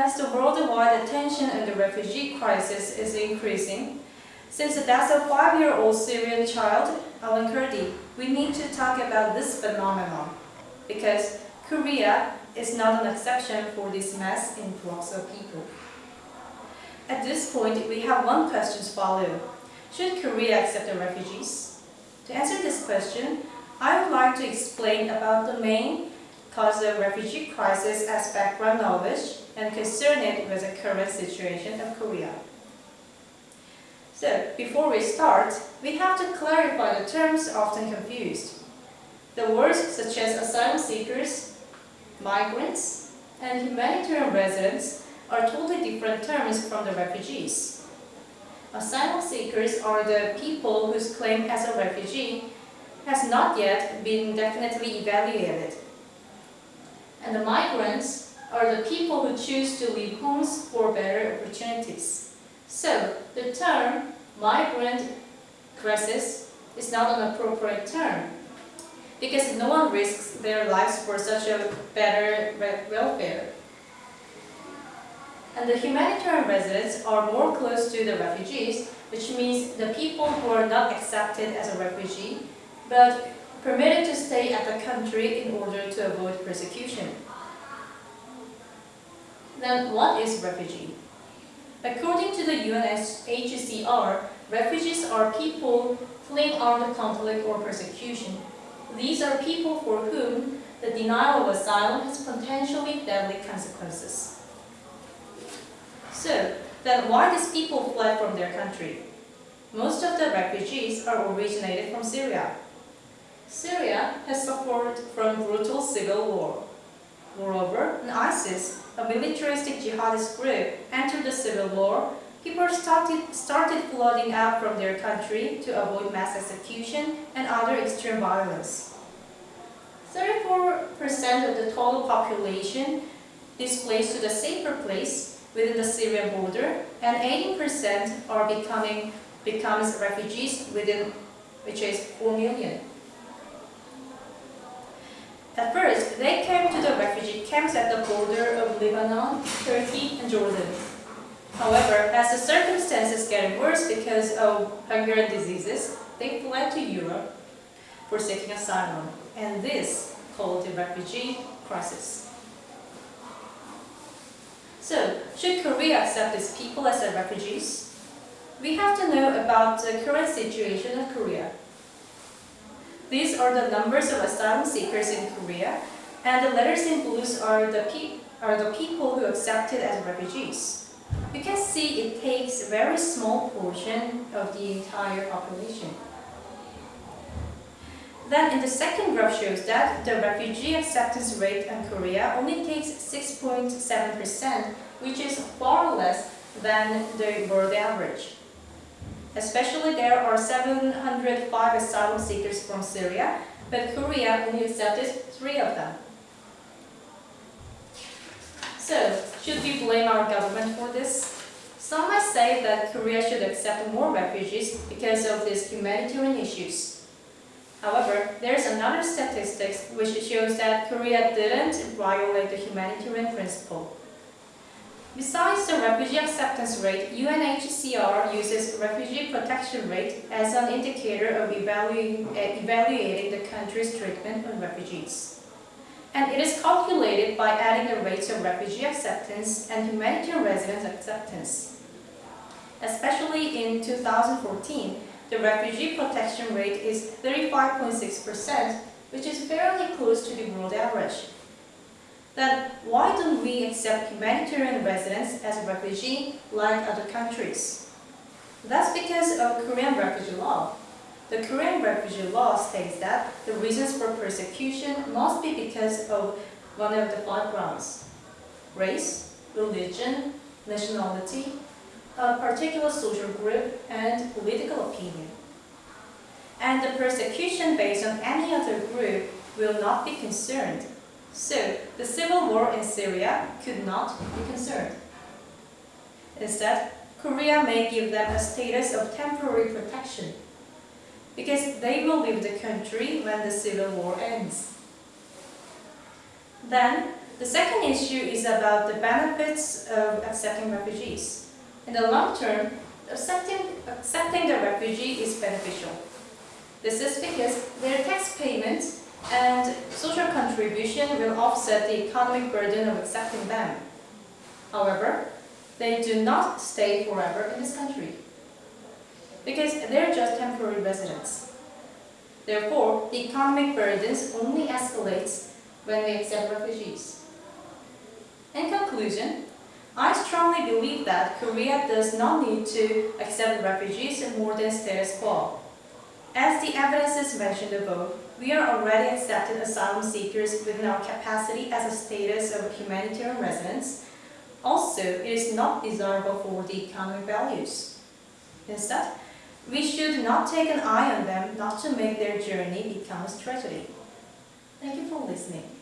as the worldwide attention on the refugee crisis is increasing, since the death of five-year-old Syrian child, Alan Kurdi, we need to talk about this phenomenon, because Korea is not an exception for this mass influx of people. At this point, we have one question to follow. Should Korea accept the refugees? To answer this question, I would like to explain about the main cause of refugee crisis as background knowledge and concern it with the current situation of Korea. So, before we start, we have to clarify the terms often confused. The words such as asylum seekers, migrants, and humanitarian residents are totally different terms from the refugees. Asylum seekers are the people whose claim as a refugee has not yet been definitely evaluated. And the migrants are the people who choose to leave homes for better opportunities. So, the term migrant crisis is not an appropriate term because no one risks their lives for such a better welfare. And the humanitarian residents are more close to the refugees, which means the people who are not accepted as a refugee, but permitted to stay at the country in order to avoid persecution. Then what is refugee? According to the UNHCR, refugees are people fleeing armed conflict or persecution. These are people for whom the denial of asylum has potentially deadly consequences. So, then why these people fled from their country? Most of the refugees are originated from Syria. Syria has suffered from brutal civil war. Moreover, when ISIS, a militaristic jihadist group, entered the civil war, people started, started flooding out from their country to avoid mass execution and other extreme violence. 34% of the total population displaced to the safer place within the Syrian border, and 18% are becoming becomes refugees within, which is 4 million. At first, they came to the refugee camps at the border of Lebanon, Turkey, and Jordan. However, as the circumstances get worse because of hunger and diseases, they fled to Europe for seeking asylum, and this called the refugee crisis. So, should Korea accept these people as their refugees? We have to know about the current situation of Korea. These are the numbers of asylum seekers in Korea, and the letters in blues are the, are the people who accepted as refugees. You can see it takes a very small portion of the entire population. Then in the second graph shows that the refugee acceptance rate in Korea only takes 6.7%, which is far less than the world average. Especially there are 705 asylum seekers from Syria, but Korea only accepted three of them. So, should we blame our government for this? Some might say that Korea should accept more refugees because of these humanitarian issues. However, there is another statistics which shows that Korea didn't violate the humanitarian principle. Besides the refugee acceptance rate, UNHCR uses refugee protection rate as an indicator of evaluating, uh, evaluating the country's treatment of refugees. And it is calculated by adding the rates of refugee acceptance and humanitarian residence acceptance. Especially in 2014, the refugee protection rate is 35.6%, which is fairly close to the world average then why don't we accept humanitarian residents as refugee like other countries? That's because of Korean refugee law. The Korean refugee law states that the reasons for persecution must be because of one of the five grounds. Race, religion, nationality, a particular social group, and political opinion. And the persecution based on any other group will not be concerned so, the civil war in Syria could not be concerned. Instead, Korea may give them a status of temporary protection because they will leave the country when the civil war ends. Then, The second issue is about the benefits of accepting refugees. In the long term, accepting, accepting the refugee is beneficial. This is because their tax payments and social contribution will offset the economic burden of accepting them. However, they do not stay forever in this country because they're just temporary residents. Therefore, the economic burdens only escalates when we accept refugees. In conclusion, I strongly believe that Korea does not need to accept refugees more than status quo. As the evidences mentioned above, we are already accepting asylum seekers within our capacity as a status of humanitarian residents. Also, it is not desirable for the economic values. Instead, we should not take an eye on them not to make their journey become a tragedy. Thank you for listening.